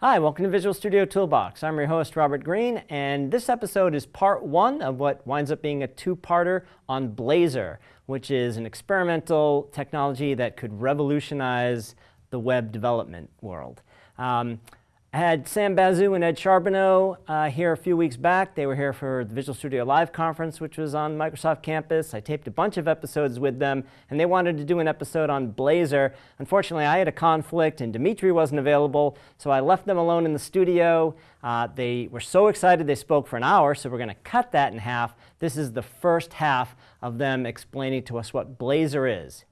Hi, welcome to Visual Studio Toolbox. I'm your host, Robert Green, and this episode is part one of what winds up being a two-parter on Blazor, which is an experimental technology that could revolutionize the web development world. Um, I had Sam Basu and Ed Charbonneau uh, here a few weeks back. They were here for the Visual Studio Live conference, which was on Microsoft campus. I taped a bunch of episodes with them, and they wanted to do an episode on Blazor. Unfortunately, I had a conflict, and Dimitri wasn't available, so I left them alone in the studio. Uh, they were so excited they spoke for an hour, so we're going to cut that in half. This is the first half of them explaining to us what Blazor is.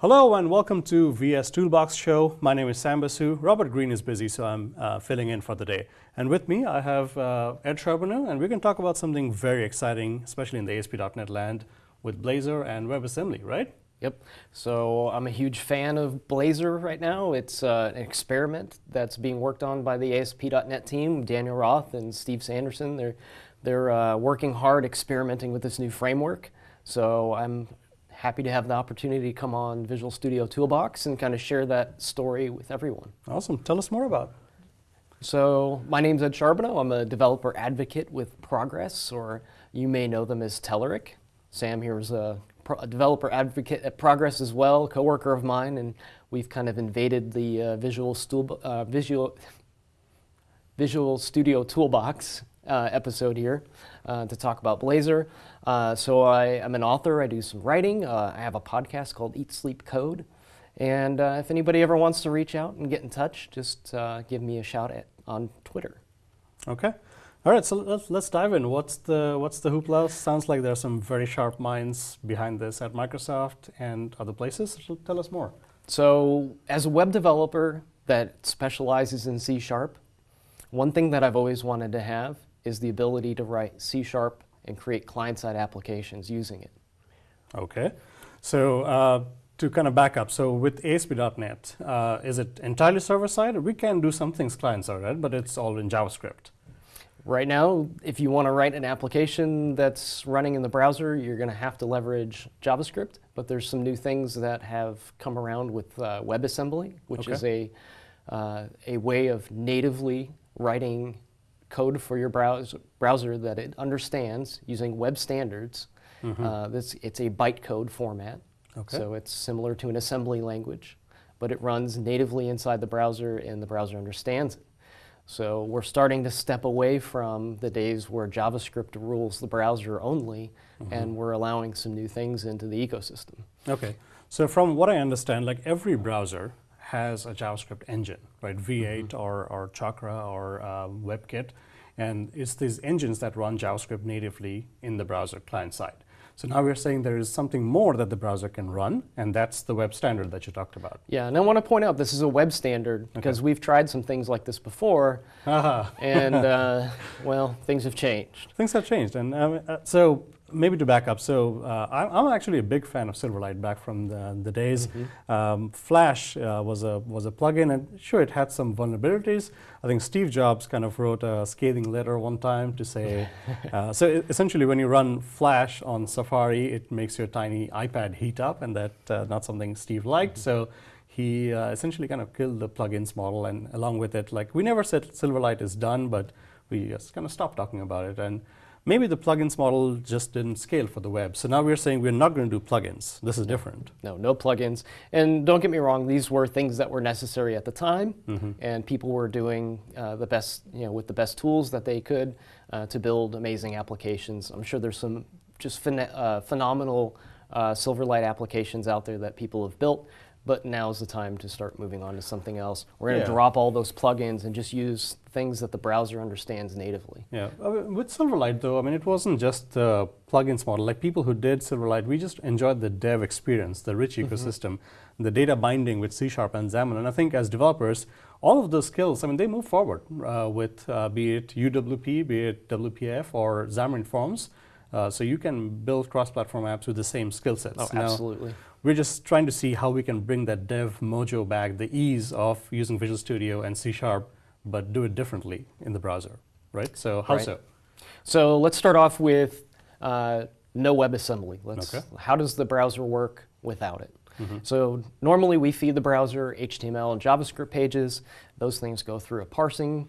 Hello and welcome to VS Toolbox Show. My name is Sam Basu. Robert Green is busy, so I'm uh, filling in for the day. And with me, I have uh, Ed Charbonneau, and we're going to talk about something very exciting, especially in the ASP.NET land, with Blazor and WebAssembly, right? Yep. So I'm a huge fan of Blazor right now. It's uh, an experiment that's being worked on by the ASP.NET team, Daniel Roth and Steve Sanderson. They're, they're uh, working hard experimenting with this new framework. So I'm happy to have the opportunity to come on Visual Studio Toolbox and kind of share that story with everyone. Awesome. Tell us more about it. So my name's Ed Charbonneau. I'm a developer advocate with Progress, or you may know them as Telerik. Sam here is a, a developer advocate at Progress as well, coworker of mine, and we've kind of invaded the uh, Visual, Stool, uh, Visual, Visual Studio Toolbox uh, episode here uh, to talk about Blazor. Uh, so I am an author, I do some writing, uh, I have a podcast called Eat Sleep Code, and uh, if anybody ever wants to reach out and get in touch, just uh, give me a shout at, on Twitter. Okay. All right, so let's, let's dive in. What's the, what's the hoopla? Sounds like there are some very sharp minds behind this at Microsoft and other places. Tell us more. So as a web developer that specializes in C Sharp, one thing that I've always wanted to have is the ability to write C Sharp and create client-side applications using it. Okay. So uh, to kind of back up, so with ASP.NET, uh, is it entirely server-side? We can do some things client-side, right? but it's all in JavaScript. Right now, if you want to write an application that's running in the browser, you're going to have to leverage JavaScript, but there's some new things that have come around with uh, WebAssembly, which okay. is a, uh, a way of natively writing code for your browser, browser that it understands using web standards. Mm -hmm. uh, this, it's a bytecode format, okay. so it's similar to an assembly language, but it runs natively inside the browser and the browser understands it. So we're starting to step away from the days where JavaScript rules the browser only, mm -hmm. and we're allowing some new things into the ecosystem. Okay, so from what I understand, like every browser has a JavaScript engine, right? V8 mm -hmm. or, or Chakra or uh, WebKit. And it's these engines that run JavaScript natively in the browser client side. So now we're saying there is something more that the browser can run, and that's the web standard that you talked about. Yeah, and I want to point out this is a web standard because okay. we've tried some things like this before, uh -huh. and uh, well, things have changed. Things have changed, and um, uh, so maybe to back up, so uh, I'm actually a big fan of Silverlight back from the, the days. Mm -hmm. um, Flash uh, was a was a plugin, and sure, it had some vulnerabilities. I think Steve Jobs kind of wrote a scathing letter one time to say, uh, so essentially, when you run Flash on Safari, it makes your tiny iPad heat up, and that uh, not something Steve liked. Mm -hmm. So he uh, essentially kind of killed the plugins model, and along with it, like we never said Silverlight is done, but we just kind of stopped talking about it and maybe the plugins model just didn't scale for the web. So now we're saying we're not going to do plugins. This is different. No, no plugins. And don't get me wrong, these were things that were necessary at the time, mm -hmm. and people were doing uh, the best, you know, with the best tools that they could uh, to build amazing applications. I'm sure there's some just phen uh, phenomenal uh, Silverlight applications out there that people have built but now's the time to start moving on to something else. We're going to yeah. drop all those plugins and just use things that the browser understands natively. Yeah, uh, with Silverlight though, I mean, it wasn't just the plugins model. Like people who did Silverlight, we just enjoyed the dev experience, the rich mm-hmm. ecosystem, mm -hmm. the data binding with C Sharp and XAML. And I think as developers, all of those skills, I mean, they move forward uh, with, uh, be it UWP, be it WPF or Xamarin Forms. Uh, so you can build cross-platform apps with the same skill sets. Oh, now, absolutely. We're just trying to see how we can bring that dev mojo back, the ease of using Visual Studio and C Sharp, but do it differently in the browser, right? So how right. so? So let's start off with uh, no WebAssembly. Let's, okay. How does the browser work without it? So normally we feed the browser HTML and JavaScript pages. Those things go through a parsing,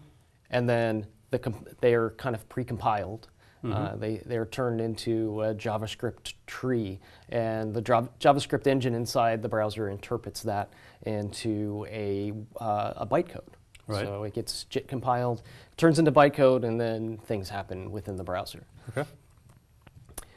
and then the comp- they are kind of precompiled. Uh, they they're turned into a JavaScript tree, and the JavaScript engine inside the browser interprets that into a uh, a bytecode. Right. So it gets JIT compiled, turns into bytecode, and then things happen within the browser. Okay.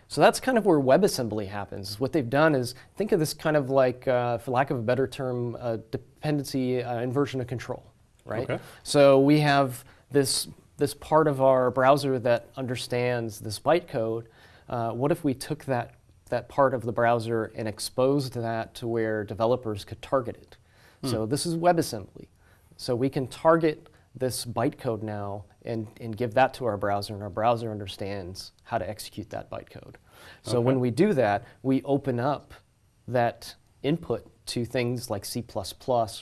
So that's kind of where WebAssembly happens. What they've done is think of this kind of like, uh, for lack of a better term, uh, dependency uh, inversion of control, right? Okay. So we have this this part of our browser that understands this bytecode. Uh, what if we took that that part of the browser and exposed that to where developers could target it? So this is WebAssembly. So we can target this bytecode now and, and give that to our browser, and our browser understands how to execute that bytecode. So when we do that, we open up that input to things like C++,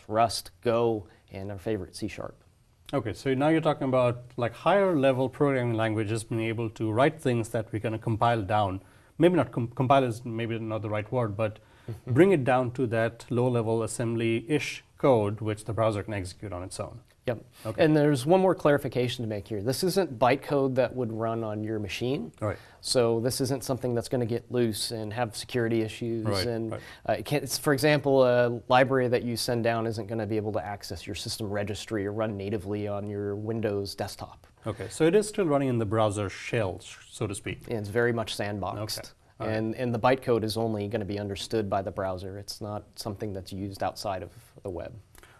Rust, Go, and our favorite C Sharp. Okay, so now you're talking about like higher level programming languages being able to write things that we're going to compile down. Maybe not com- compile is maybe not the right word, but mm-hmm. bring it down to that low level assembly-ish code which the browser can execute on its own. Yep. Okay. And there's one more clarification to make here. This isn't bytecode that would run on your machine. Right. So this isn't something that's going to get loose and have security issues. Right, and right. Uh, it can't, it's, for example, a library that you send down isn't going to be able to access your system registry or run natively on your Windows desktop. Okay, so it is still running in the browser shell, so to speak. And it's very much sandboxed. Okay. Right. And, and the bytecode is only going to be understood by the browser. It's not something that's used outside of the web.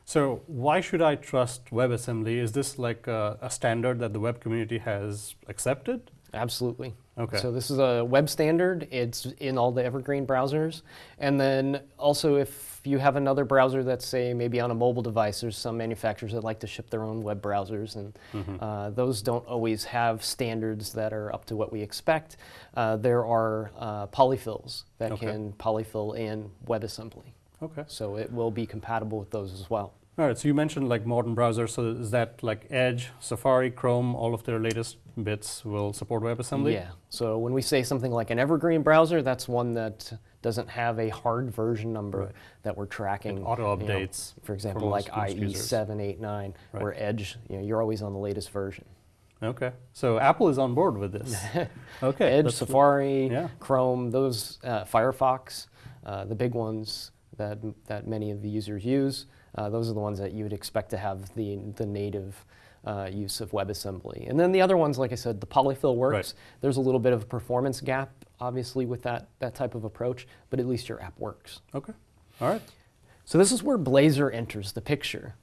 So why should I trust WebAssembly? Is this like a, a standard that the web community has accepted? Absolutely. Okay. So this is a web standard. It's in all the Evergreen browsers. And then also if you have another browser that's say maybe on a mobile device, there's some manufacturers that like to ship their own web browsers and Mm-hmm. uh, those don't always have standards that are up to what we expect. Uh, there are uh, polyfills that Okay. can polyfill in WebAssembly. Okay. So it will be compatible with those as well. All right, so you mentioned like modern browsers. So is that like Edge, Safari, Chrome, all of their latest bits will support WebAssembly? Yeah. So when we say something like an evergreen browser, that's one that doesn't have a hard version number Right. that we're tracking. It auto you know, updates for example, for like most- IE users. seven, eight, nine, Right. where Edge, you know, you're always on the latest version. Okay. So Apple is on board with this. okay. Edge, Safari, yeah. Chrome, those uh, Firefox, uh, the big ones that that many of the users use. Uh, those are the ones that you would expect to have the the native. Uh, use of WebAssembly. And then the other ones, like I said, the polyfill works. Right. There's a little bit of a performance gap, obviously, with that, that type of approach, but at least your app works. Okay. All right. So this is where Blazor enters the picture.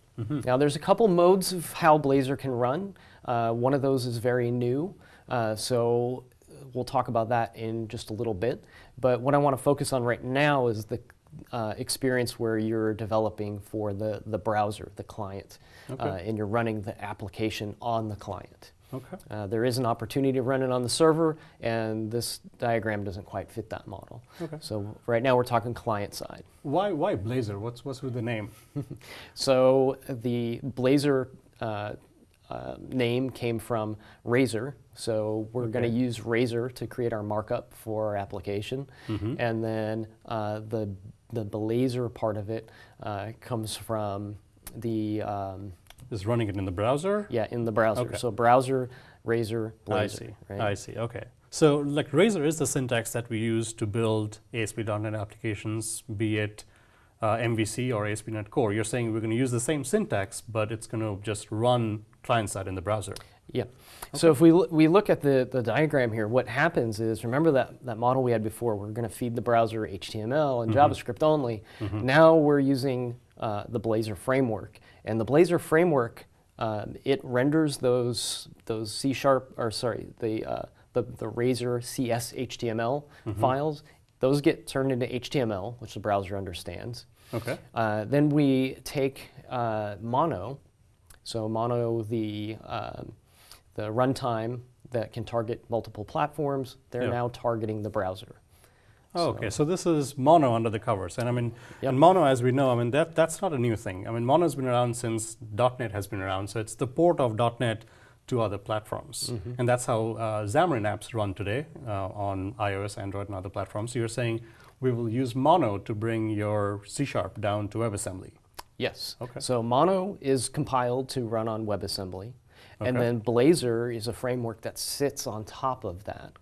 Now there's a couple modes of how Blazor can run. Uh, one of those is very new, uh, so we'll talk about that in just a little bit. But what I want to focus on right now is the uh, experience where you're developing for the, the browser, the client, Okay. uh, and you're running the application on the client. Okay. Uh, there is an opportunity to run it on the server, and this diagram doesn't quite fit that model. Okay. So right now we're talking client side. Why why Blazor? What's what's with the name? So the Blazor uh, uh, name came from Razor. So we're going to use Razor to create our markup for our application, Mm-hmm. and then uh, the the Blazor part of it uh, comes from the um, Is running it in the browser? yeah in the browser. Okay. So browser, Razor, Blazor. I see. Right? I see. Okay. So like Razor is the syntax that we use to build ASP.NET applications, be it uh, MVC or ASP.NET Core. You're saying we're going to use the same syntax, but it's going to just run client side in the browser. Yeah. So if we, we look at the, the diagram here, what happens is, remember that, that model we had before, we're going to feed the browser HTML and JavaScript only. Now we're using uh, the Blazor framework. And the Blazor framework, um, it renders those, those C sharp, or sorry, the, uh, the, the Razor CS HTML files. Those get turned into HTML, which the browser understands. Okay. Uh, then we take uh, Mono, so Mono, the um, the runtime that can target multiple platforms. They're Yeah. now targeting the browser. Oh, okay, so this is Mono under the covers, and I mean, Yep. and Mono, as we know, I mean that that's not a new thing. I mean, Mono's been around since .NET has been around, so it's the port of .NET to other platforms, Mm-hmm. and that's how uh, Xamarin apps run today uh, on iOS, Android, and other platforms. So you're saying we will use Mono to bring your C Sharp down to WebAssembly. Yes. Okay. So Mono is compiled to run on WebAssembly, and then Blazor is a framework that sits on top of that.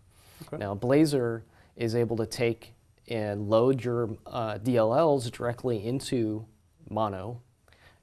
Okay. Now Blazor is able to take and load your uh, DLLs directly into Mono,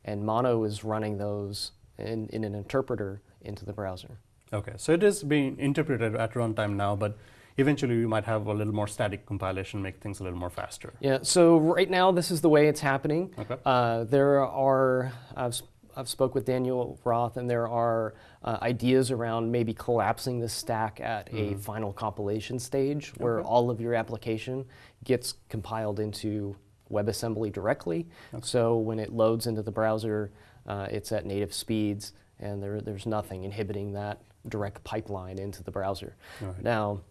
and Mono is running those in, in an interpreter into the browser. Okay, so it is being interpreted at runtime now, but eventually we might have a little more static compilation, make things a little more faster. Yeah, so right now this is the way it's happening. Okay. Uh, there are, I've, s- I've spoke with Daniel Roth and there are uh, ideas around maybe collapsing the stack at a final compilation stage where Mm-hmm. Okay. all of your application gets compiled into WebAssembly directly. So when it loads into the browser, uh, it's at native speeds and there, there's nothing inhibiting that direct pipeline into the browser. Right. Now,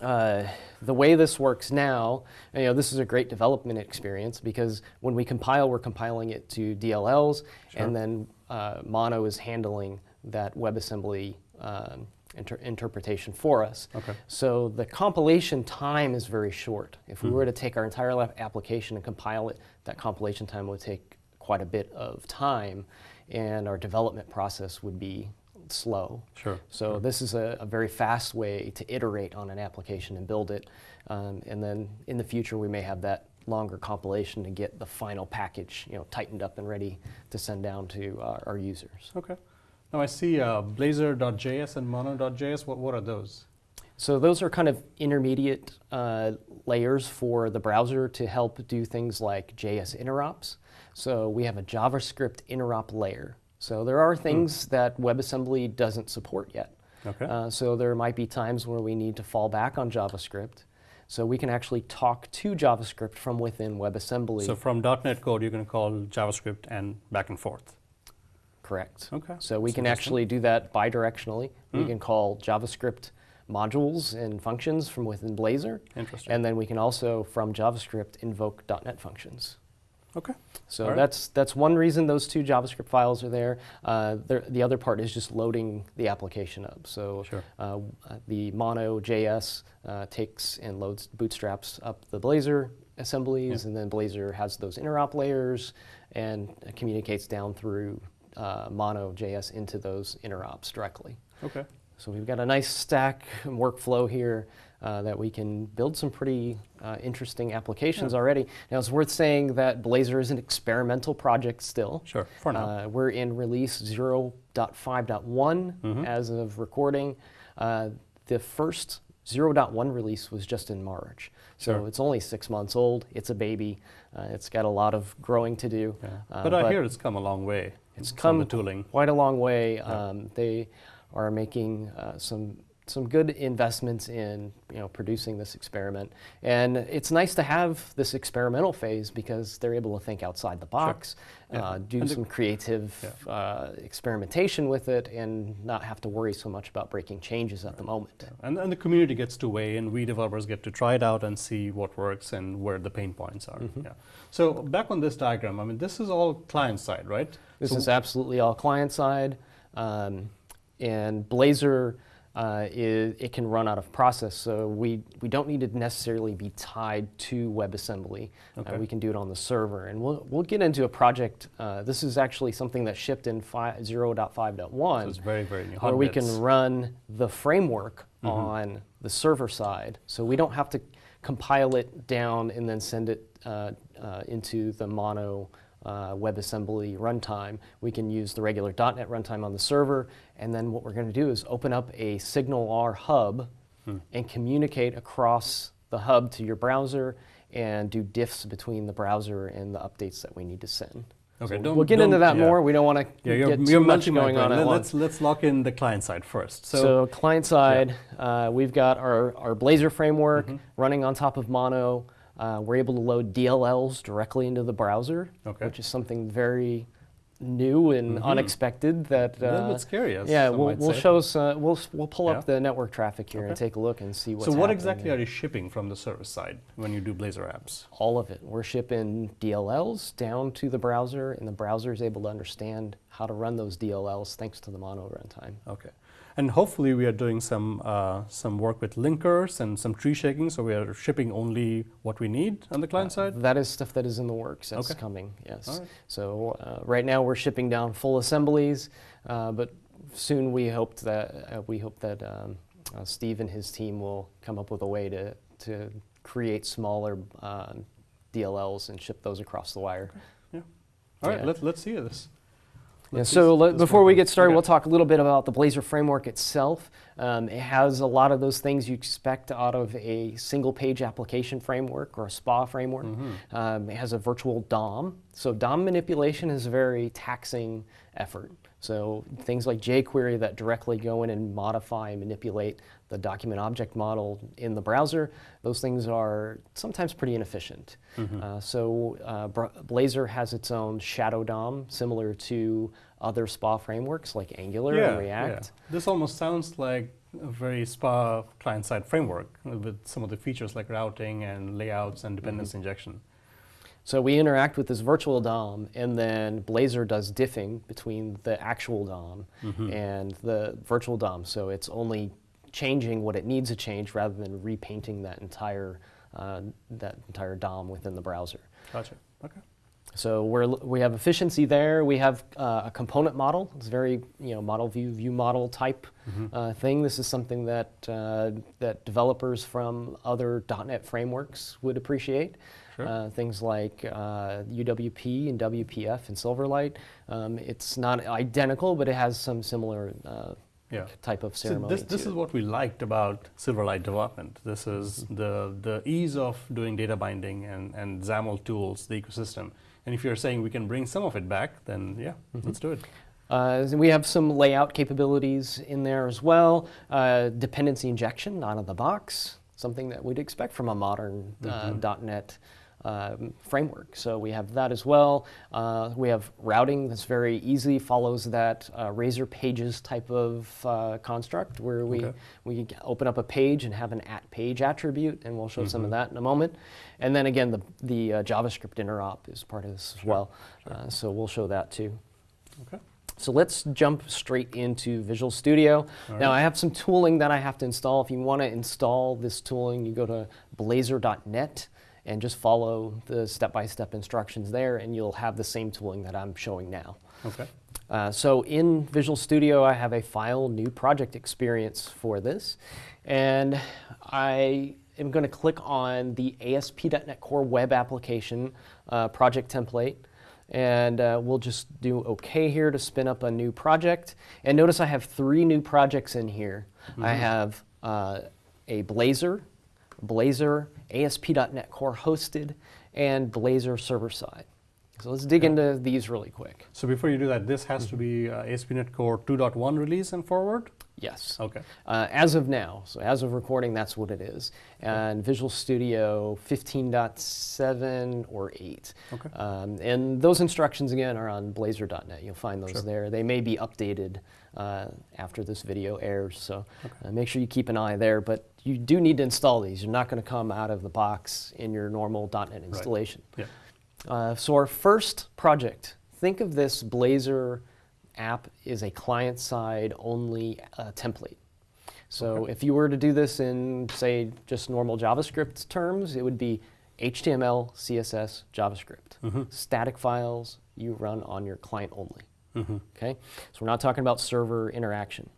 uh, the way this works now, you know, this is a great development experience because when we compile, we're compiling it to DLLs, Sure. and then uh, Mono is handling that WebAssembly um, inter- interpretation for us. Okay. So the compilation time is very short. If we Mm-hmm. were to take our entire application and compile it, that compilation time would take quite a bit of time, and our development process would be slow. Sure. So this is a, a very fast way to iterate on an application and build it. Um, and then in the future, we may have that longer compilation to get the final package, you know, tightened up and ready to send down to our, our users. Okay. Now I see uh, Blazor.js and Mono.js. What, what are those? So those are kind of intermediate uh, layers for the browser to help do things like JS interops. So we have a JavaScript interop layer. So there are things that WebAssembly doesn't support yet. Okay. Uh, so there might be times where we need to fall back on JavaScript. So we can actually talk to JavaScript from within WebAssembly. so from .NET code, you can call JavaScript and back and forth. Correct. Okay. So we That's can actually do that bidirectionally. We Hmm. can call JavaScript modules and functions from within Blazor. Interesting. And then we can also, from JavaScript, invoke .NET functions. Okay. So right. that's that's one reason those two JavaScript files are there. Uh, the other part is just loading the application up. So Sure. uh, uh, the Mono JS uh, takes and loads bootstraps up the Blazor assemblies, Yeah. and then Blazor has those interop layers and communicates down through uh, Mono JS into those interops directly. Okay. So we've got a nice stack and workflow here uh, that we can build some pretty uh, interesting applications Yeah. already. Now it's worth saying that Blazor is an experimental project still. Sure. For now. Uh, we're in release 0.5.1 Mhm. as of recording. Uh, the first 0.1 release was just in March. So Sure. it's only six months old. It's a baby. Uh, it's got a lot of growing to do. yeah. uh, but I hear it's come a long way. It's come the tooling. quite a long way. Yeah. Um, they are making uh, some some good investments in you know producing this experiment, and it's nice to have this experimental phase because they're able to think outside the box, Yeah. uh, do And some creative uh, experimentation with it, and not have to worry so much about breaking changes at the moment. And, and the community gets to weigh in. We developers get to try it out and see what works and where the pain points are. Mm-hmm. Yeah. So back on this diagram, I mean, this is all client side, right? This So- is absolutely all client side, um, and Blazor. Uh, is, it can run out of process, so we, we don't need to necessarily be tied to WebAssembly. Okay. Uh, we can do it on the server, and we'll, we'll get into a project. Uh, this is actually something that shipped in fi- 0.5.1 So it's very, very new. where we can run the framework Mm-hmm. on the server side. So we don't have to compile it down and then send it uh, uh, into the mono uh, WebAssembly runtime. We can use the regular .NET runtime on the server, and then what we're going to do is open up a SignalR hub Hmm. and communicate across the hub to your browser and do diffs between the browser and the updates that we need to send. Okay, So don't- we'll get into that yeah. more. We don't want to Yeah, you're, get you're too much multi-mic, going on at once. Let's, let's lock in the client side first. So, So, client side, uh, we've got our, our Blazor framework Mm-hmm. running on top of Mono. Uh, we're able to load DLLs directly into the browser, Okay. which is something very new and unexpected. That a little uh, bit scary, yeah, we'll, we'll show us. Uh, we'll we'll pull Yeah. up the network traffic here and take a look and see what's so what exactly there. are you shipping from the service side when you do Blazor apps? all of it. We're shipping DLLs down to the browser, and the browser is able to understand how to run those DLLs thanks to the mono runtime. Okay. And hopefully we are doing some uh, some work with linkers and some tree shaking, so we are shipping only what we need on the client Uh, side. That is stuff that is in the works. That's Okay. coming. Yes. Right. So uh, right now we're shipping down full assemblies, uh, but soon we hope that uh, we hope that um, uh, Steve and his team will come up with a way to to create smaller uh, DLLs and ship those across the wire. All right, yeah. let, let's see this. Yeah, so let, before we get started, Okay. we'll talk a little bit about the Blazor framework itself. Um, it has a lot of those things you expect out of a single page application framework or a SPA framework. Mm-hmm. Um, it has a virtual DOM. So DOM manipulation is a very taxing effort. So things like jQuery that directly go in and modify and manipulate the document object model in the browser, those things are sometimes pretty inefficient. Mm-hmm. Uh, so uh, Blazor has its own shadow DOM, similar to other SPA frameworks like Angular and React. Yeah. This almost sounds like a very SPA client-side framework with some of the features like routing and layouts and dependence Mm-hmm. injection. So we interact with this virtual DOM, and then Blazor does diffing between the actual DOM Mm-hmm. and the virtual DOM. So it's only changing what it needs to change rather than repainting that entire uh, that entire DOM within the browser. Gotcha. Okay. So we're, we have efficiency there. We have uh, a component model. It's very you know model view view model type Mm-hmm. uh, thing. This is something that uh, that developers from other .NET frameworks would appreciate. Sure. Uh, things like uh, UWP and WPF and Silverlight. Um, it's not identical, but it has some similar uh, Yeah. type of So ceremony. this, this is what we liked about Silverlight development. This is Mm-hmm. the, the ease of doing data binding and, and XAML tools, the ecosystem. And if you're saying we can bring some of it back, then yeah, Mm-hmm. let's do it. Uh, we have some layout capabilities in there as well. Uh, dependency injection out of the box, something that we'd expect from a modern uh, .NET um, framework. So we have that as well. Uh, we have routing that's very easy, follows that uh, Razor Pages type of uh, construct where we, Okay. we open up a page and have an at page attribute, and we'll show some of that in a moment. And then again, the, the uh, JavaScript interop is part of this as well. Uh, so we'll show that too. Okay. So let's jump straight into Visual Studio. All Now right. I have some tooling that I have to install. If you want to install this tooling, you go to blazor.net and just follow the step-by-step instructions there and you'll have the same tooling that I'm showing now. Okay. Uh, so in Visual Studio, I have a file new project experience for this. And I am going to click on the ASP.NET Core web application uh, project template. And uh, we'll just do OK here to spin up a new project. And notice I have three new projects in here. I have uh, a Blazor, Blazor, ASP.NET Core hosted, and Blazor server side. So let's dig into these really quick. So before you do that, this has to be uh, ASP.NET Core 2.1 release and forward? Yes. Okay. Uh, as of now, so as of recording, that's what it is. And Visual Studio 15.7 or 8. Okay. Um, and those instructions, again, are on blazor.net. You'll find those Sure. there. They may be updated uh, after this video airs, so uh, make sure you keep an eye there. But you do need to install these. You're not going to come out of the box in your normal .NET installation. Yeah. Uh, so our first project, think of this Blazor app is a client-side only uh, template. So Okay. if you were to do this in, say, just normal JavaScript terms, it would be HTML, CSS, JavaScript. Mhm. Static files you run on your client only. Mhm. Okay, so we're not talking about server interaction.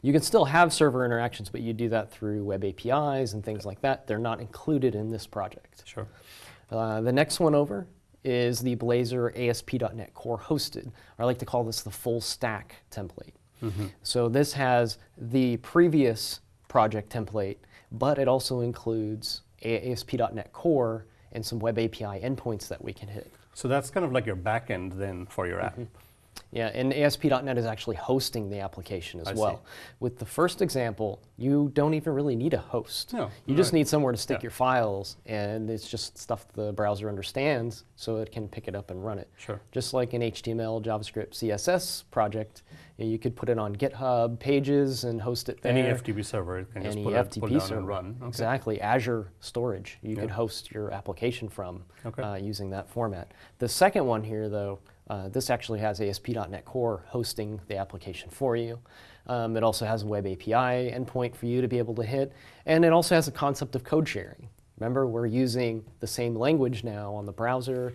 You can still have server interactions, but you do that through web APIs and things like that. They're not included in this project. Sure. Uh, the next one over is the Blazor ASP.NET Core hosted. I like to call this the full stack template. Mm-hmm. So this has the previous project template, but it also includes ASP.NET Core and some web API endpoints that we can hit. So that's kind of like your backend then for your app. Yeah, and ASP.NET is actually hosting the application as I see. well. With the first example, you don't even really need a host. No, you just right. need somewhere to stick Yeah. your files, and it's just stuff the browser understands so it can pick it up and run it. Sure. Just like an HTML, JavaScript, CSS project, you could put it on GitHub pages and host it there. Any FTP server it can just Any put, it, FTP down server. and run. Okay. Exactly, Azure storage. You Yeah. could host your application from Okay. uh, using that format. The second one here, though, Uh, this actually has ASP.NET Core hosting the application for you. Um, it also has a web API endpoint for you to be able to hit, and it also has a concept of code sharing. Remember, we're using the same language now on the browser,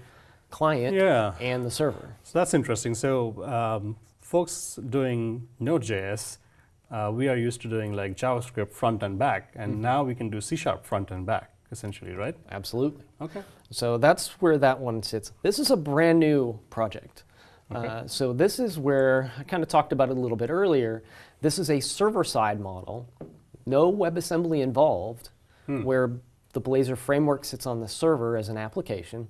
client, Yeah. and the server. So that's interesting. So um, folks doing Node.js, uh, we are used to doing like JavaScript front and back, and Mm-hmm. now we can do C Sharp front and back, essentially, right? Absolutely. Okay. So that's where that one sits. This is a brand new project. Okay. Uh, so this is where I kind of talked about it a little bit earlier. This is a server-side model, no WebAssembly involved, Hmm. where the Blazor framework sits on the server as an application,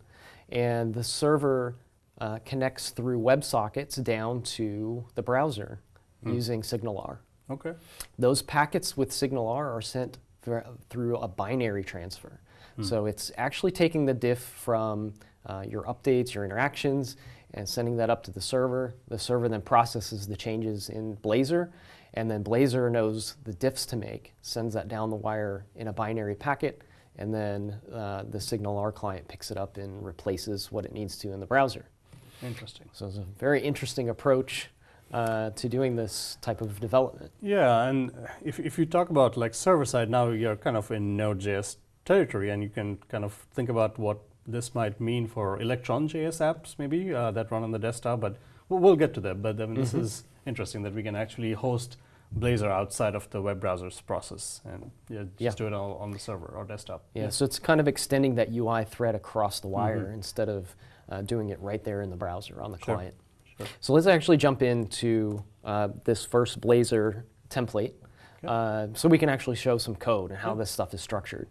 and the server uh, connects through WebSockets down to the browser Hmm. using SignalR. Okay. Those packets with SignalR are sent thr- through a binary transfer. So it's actually taking the diff from uh, your updates, your interactions, and sending that up to the server. The server then processes the changes in Blazor, and then Blazor knows the diffs to make, sends that down the wire in a binary packet, and then uh, the SignalR client picks it up and replaces what it needs to in the browser. Interesting. So it's a very interesting approach uh, to doing this type of development. Yeah, and if, if you talk about like server side, now you're kind of in Node.js territory, and you can kind of think about what this might mean for Electron.js apps, maybe uh, that run on the desktop. But we'll, get to that. But I mean, this is interesting that we can actually host Blazor outside of the web browser's process and yeah, just Yeah. do it all on the server or desktop. Yeah, so it's kind of extending that UI thread across the wire instead of uh, doing it right there in the browser on the Sure, client. Sure. So let's actually jump into uh, this first Blazor template uh, so we can actually show some code and how this stuff is structured.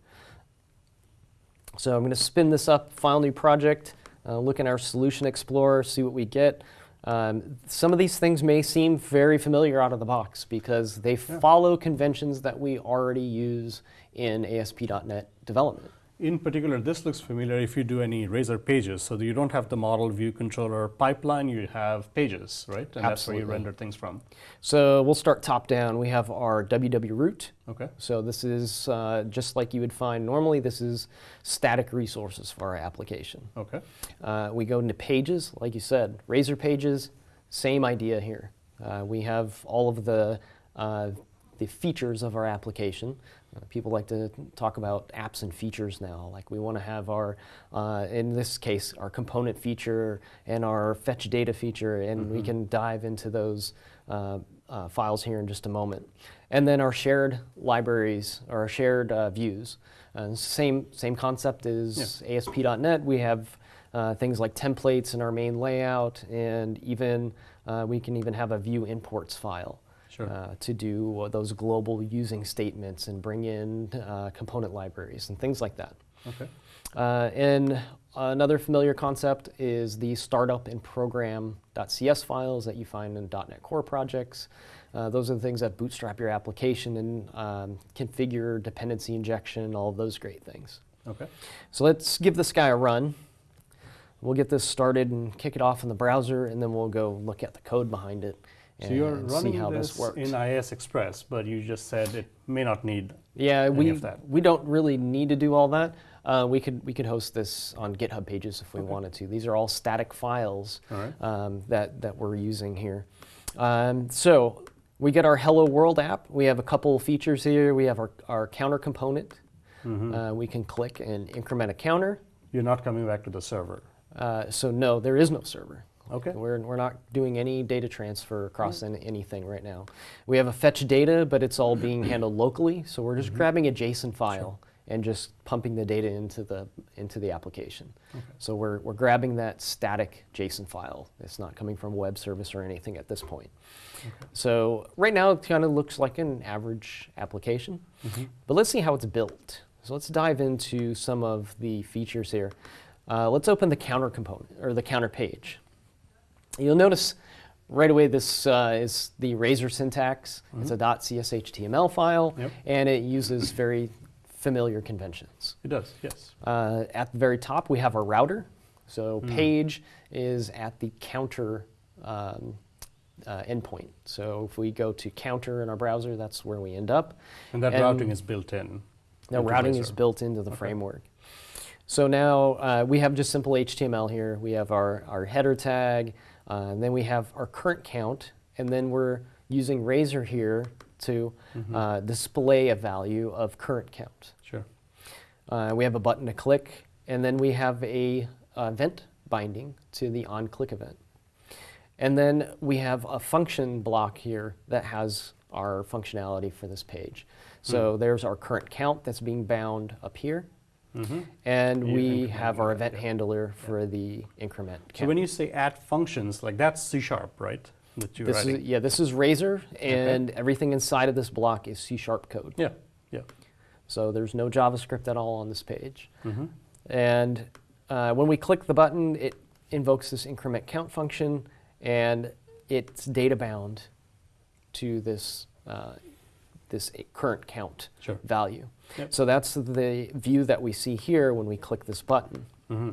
So I'm going to spin this up, file new project, uh, look in our Solution Explorer, see what we get. Um, some of these things may seem very familiar out of the box because they follow conventions that we already use in ASP.NET development. In particular, this looks familiar if you do any Razor pages. So you don't have the model view controller pipeline, you have pages, right? And that's where you render things from. So we'll start top down. We have our WW root. Okay. So this is uh, just like you would find normally. This is static resources for our application. Okay. Uh, we go into pages, like you said, Razor pages. Same idea here. Uh, we have all of the uh, the features of our application. Uh, people like to talk about apps and features now. Like we want to have our, uh, in this case, our component feature and our fetch data feature, and we can dive into those uh, uh, files here in just a moment. And then our shared libraries, or our shared uh, views. Uh, same same concept as ASP.NET. We have uh, things like templates in our main layout, and even uh, we can even have a view imports file Sure. uh, to do uh, those global using statements and bring in uh, component libraries and things like that. Okay. Uh, and another familiar concept is the startup and program.cs files that you find in .NET Core projects. Uh, those are the things that bootstrap your application and um, configure dependency injection, all of those great things. Okay. So let's give this guy a run. We'll get this started and kick it off in the browser, and then we'll go look at the code behind it So you're see running how this, this, works. in IIS Express, but you just said it may not need. yeah, any we of that. we don't really need to do all that. Uh, we could we could host this on GitHub pages if we wanted to. These are all static files All right. um, that that we're using here. Um, so we get our Hello World app. We have a couple features here. We have our, our counter component. Mm-hmm. Uh, we can click and increment a counter. You're not coming back to the server. Uh, so no, there is no server. Okay. We're, we're not doing any data transfer across any, anything right now. We have a fetch data, but it's all being handled locally. So we're just grabbing a JSON file and just pumping the data into the into the application. So we're, we're grabbing that static JSON file. It's not coming from a web service or anything at this point. So right now it kind of looks like an average application. But let's see how it's built. So let's dive into some of the features here. Uh, let's open the counter component or the counter page. You'll notice right away this uh, is the Razor syntax. It's a .cshtml file, Yep. and it uses very familiar conventions. It does, yes. Uh, at the very top, we have our router. So page is at the counter um, uh, endpoint. So if we go to counter in our browser, that's where we end up. And that And- routing is built in. Into routing Blazor. is built into the framework. So now uh, we have just simple HTML here. We have our, our header tag, uh, and then we have our current count, and then we're using Razor here to uh, display a value of current count. Sure. Uh, we have a button to click, and then we have a uh, event binding to the on-click event. And then we have a function block here that has our functionality for this page. So there's our current count that's being bound up here, Mm-hmm. and You we have our event yeah. handler for the increment count. So when you say add functions, like that's C sharp, right? That you're this is, yeah, this is Razor, and everything inside of this block is C sharp code. Yeah. Yeah. So there's no JavaScript at all on this page. Mm-hmm. And uh, when we click the button, it invokes this increment count function, and it's data bound to this, uh, this current count Sure. value. Yep. So that's the view that we see here when we click this button. Mm-hmm.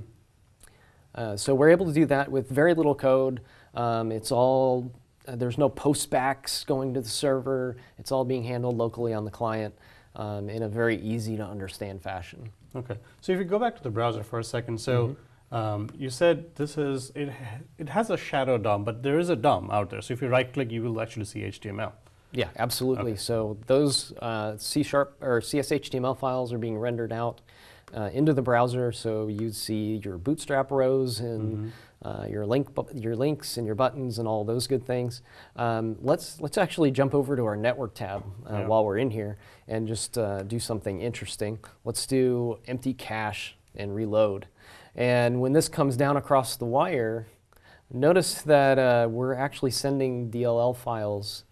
Uh, so we're able to do that with very little code. Um, it's all, uh, there's no postbacks going to the server. It's all being handled locally on the client um, in a very easy to understand fashion. Okay. So if you go back to the browser for a second, so um, you said this is it. It has a shadow DOM, but there is a DOM out there. So if you right click, you will actually see HTML. Yeah, absolutely. Okay. So those uh, C sharp or CSHTML files are being rendered out uh, into the browser. So you'd see your bootstrap rows and uh, your link, your links and your buttons and all those good things. Um, let's let's actually jump over to our network tab uh, Yeah. while we're in here and just uh, do something interesting. Let's do empty cache and reload. And when this comes down across the wire, notice that uh, we're actually sending DLL files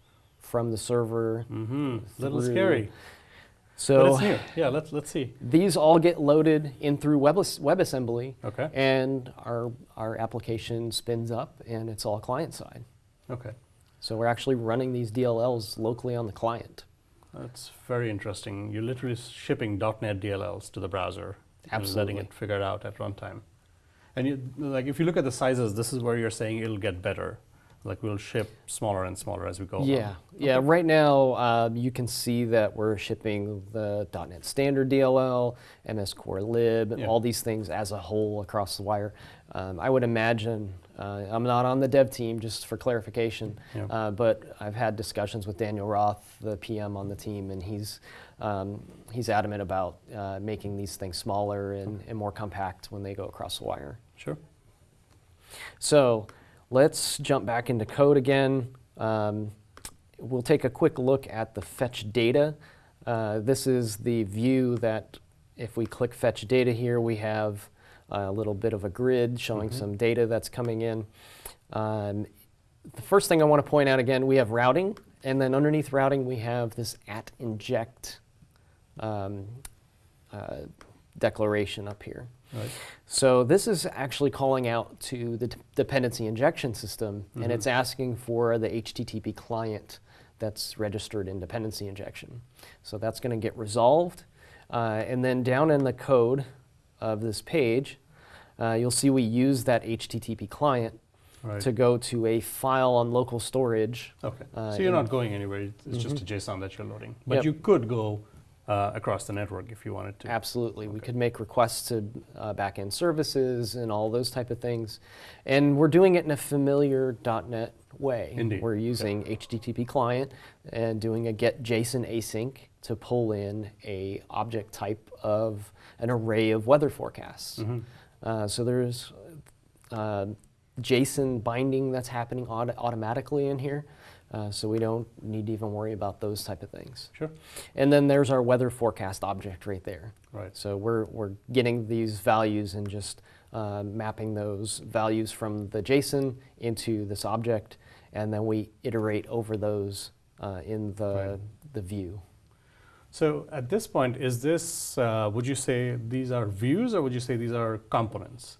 from the server. Mm-hmm. Little Through- scary, but So. Yeah. Let's let's see. these all get loaded in through Web- WebAssembly, Okay. and our our application spins up, and it's all client side. Okay. So we're actually running these DLLs locally on the client. That's very interesting. You're literally shipping .NET DLLs to the browser and letting it figure it out at runtime. And you, like, if you look at the sizes, this is where you're saying it'll get better. Like we'll ship smaller and smaller as we go. along. Yeah, yeah. Right now, um, you can see that we're shipping the .NET Standard DLL, MS Core Lib, and Yeah. all these things as a whole across the wire. Um, I would imagine. Uh, I'm not on the dev team, just for clarification. Yeah. Uh, but I've had discussions with Daniel Roth, the PM on the team, and he's um, he's adamant about uh, making these things smaller and, and more compact when they go across the wire. Sure. So let's jump back into code again. Um, we'll take a quick look at the fetch data. Uh, this is the view that if we click fetch data here, we have a little bit of a grid showing some data that's coming in. Um, the first thing I want to point out again, we have routing, and then underneath routing, we have this at inject um, uh, declaration up here. Right. So this is actually calling out to the dependency injection system, and it's asking for the HTTP client that's registered in dependency injection. So that's going to get resolved. Uh, and then down in the code of this page, uh, you'll see we use that HTTP client Right. to go to a file on local storage. Okay. uh, so you're not going anywhere. It's it's just a JSON that you're loading. But Yep. you could go uh, across the network if you wanted to. Absolutely. We could make requests to uh, backend services and all those type of things. And we're doing it in a familiar .NET way. Indeed. We're using HTTP client and doing a get JSON async to pull in a object type of an array of weather forecasts. Mm-hmm. Uh, so there's uh, JSON binding that's happening auto- automatically in here. Uh, so we don't need to even worry about those type of things. Sure. And then there's our weather forecast object right there. Right. So we're, we're getting these values and just uh, mapping those values from the JSON into this object, and then we iterate over those uh, in the, Right. the view. So at this point, is this, uh, would you say these are views or would you say these are components?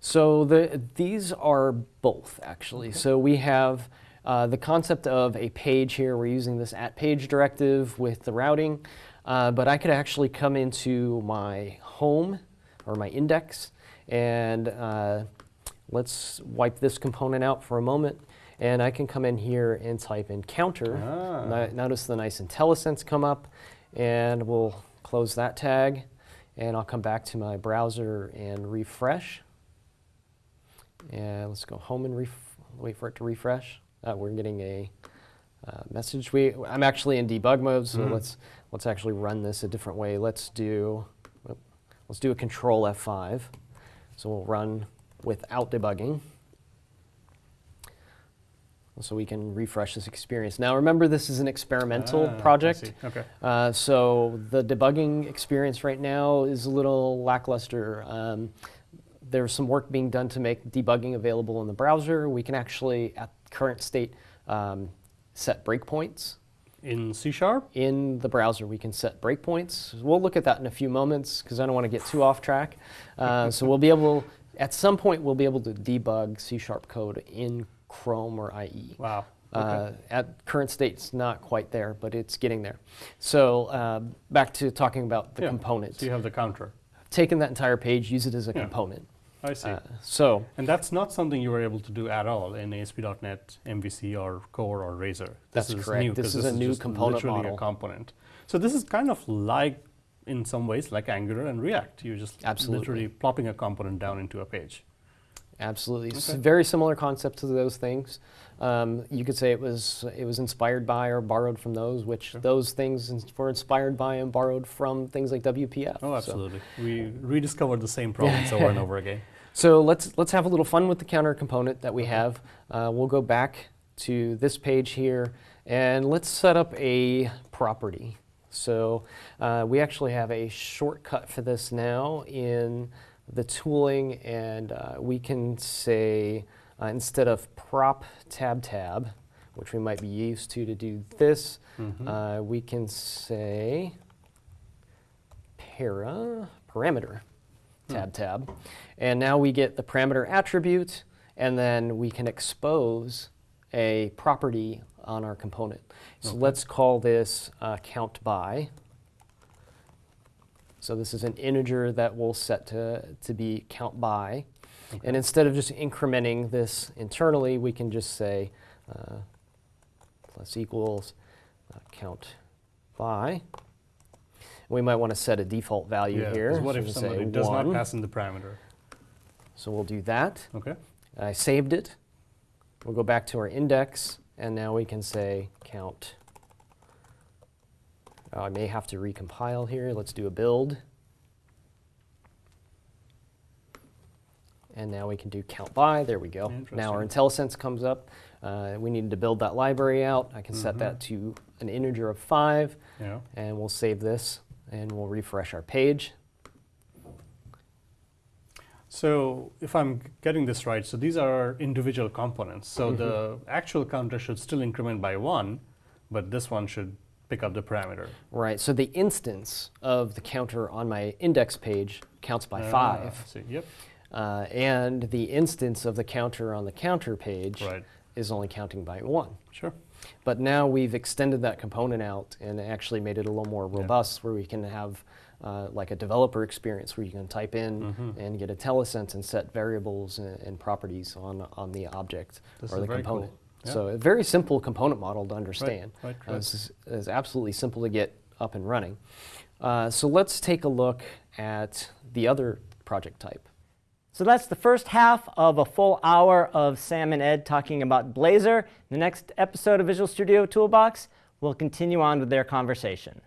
So the, these are both actually. So we have uh, the concept of a page here. We're using this at page directive with the routing, uh, but I could actually come into my home or my index and uh, let's wipe this component out for a moment. And I can come in here and type in counter. Ah. Notice the nice IntelliSense come up and we'll close that tag. And I'll come back to my browser and refresh. And let's go home and ref- wait for it to refresh. Uh, we're getting a uh, message. We, I'm actually in debug mode, so Mhm. let's let's actually run this a different way. Let's do let's do a Control F5. So we'll run without debugging. So we can refresh this experience. Now remember, this is an experimental Ah, project. Okay. Uh, so the debugging experience right now is a little lackluster. Um, there's some work being done to make debugging available in the browser. We can actually, at current state, um, set breakpoints. In C sharp? In the browser, we can set breakpoints. We'll look at that in a few moments because I don't want to get too off track. Uh, so we'll be able, at some point, we'll be able to debug C-sharp code in Chrome or IE. Wow. Uh, Okay. at current state, it's not quite there, but it's getting there. So uh, back to talking about the Yeah, components. So you have the counter. Taking that entire page, use it as a Yeah. component. I see. Uh, so and that's not something you were able to do at all in ASP.NET, MVC, or Core, or Razor. That's this is correct. New, This is a new just component literally model. a component. So this is kind of like, in some ways, like Angular and React. You're just Absolutely. literally plopping a component down into a page. Absolutely, it's Okay. a very similar concept to those things. Um, you could say it was it was inspired by or borrowed from those, which Sure. those things were inspired by and borrowed from things like WPF. Oh, So- absolutely. We rediscovered the same problems over and over again. So let's let's have a little fun with the counter component that we have. Uh, we'll go back to this page here, and let's set up a property. So uh, we actually have a shortcut for this now in the tooling, and uh, we can say uh, instead of prop tab tab, which we might be used to to do this, Mhm. uh, we can say para parameter tab tab. And now we get the parameter attribute, and then we can expose a property on our component. So Okay. let's call this uh, count by. So this is an integer that we'll set to, to be count by. Okay. And instead of just incrementing this internally, we can just say uh, plus equals uh, count by. We might want to set a default value Yeah, here. what So if somebody does one. not pass in the parameter? So we'll do that. Okay. I saved it. We'll go back to our index, and now we can say count. Oh, I may have to recompile here. Let's do a build. And now we can do count by. There we go. Now our IntelliSense comes up. Uh, we needed to build that library out. I can set that to an integer of 5, Yeah. and we'll save this, and we'll refresh our page. So if I'm getting this right, so these are individual components. So Mm-hmm. the actual counter should still increment by one, but this one should pick up the parameter. Right, so the instance of the counter on my index page counts by Ah, five. See. Yep. Uh, and the instance of the counter on the counter page Right. is only counting by one. Sure. But now we've extended that component out and actually made it a little more Yeah. robust where we can have uh, like a developer experience where you can type in Mhm. and get IntelliSense and set variables and, and properties on, on the object This or the very cool. component. Yeah. So a very simple component model to understand. right, Uh, right. this is, is absolutely simple to get up and running. Uh, so let's take a look at the other project type. So that's the first half of a full hour of Sam and Ed talking about Blazor. The next episode of Visual Studio Toolbox will continue on with their conversation.